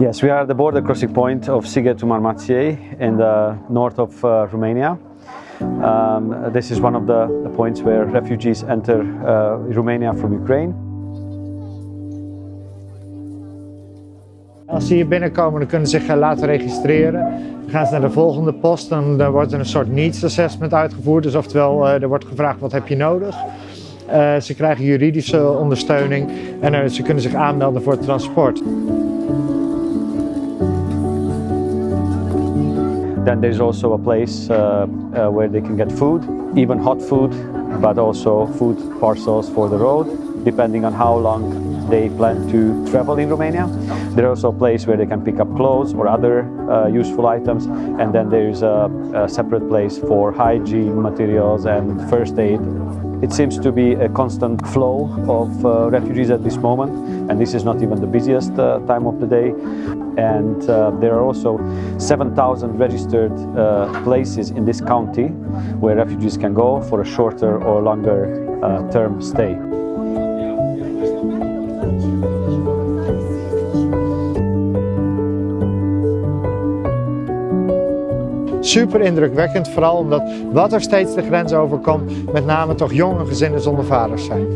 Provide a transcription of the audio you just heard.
Yes, we are at the border crossing point of Sighet to Marmației in the north of uh, Romania. Um, this is one of the, the points where refugees enter uh, Romania from Ukraine. Als ze hier binnenkomen, dan kunnen ze zich laten registreren. Dan gaan ze naar de volgende post, dan, dan wordt er een soort needs assessment uitgevoerd. Dus oftewel, uh, er wordt gevraagd wat heb je nodig. Uh, ze krijgen juridische ondersteuning en uh, ze kunnen zich aanmelden voor het transport. Then there's also a place uh, uh, where they can get food, even hot food, but also food parcels for the road, depending on how long they plan to travel in Romania. There's also a place where they can pick up clothes or other uh, useful items, and then there's a, a separate place for hygiene materials and first aid it seems to be a constant flow of uh, refugees at this moment and this is not even the busiest uh, time of the day and uh, there are also 7,000 registered uh, places in this county where refugees can go for a shorter or longer uh, term stay. Super indrukwekkend, vooral omdat wat er steeds de grens overkomt, met name toch jonge gezinnen zonder vaders zijn.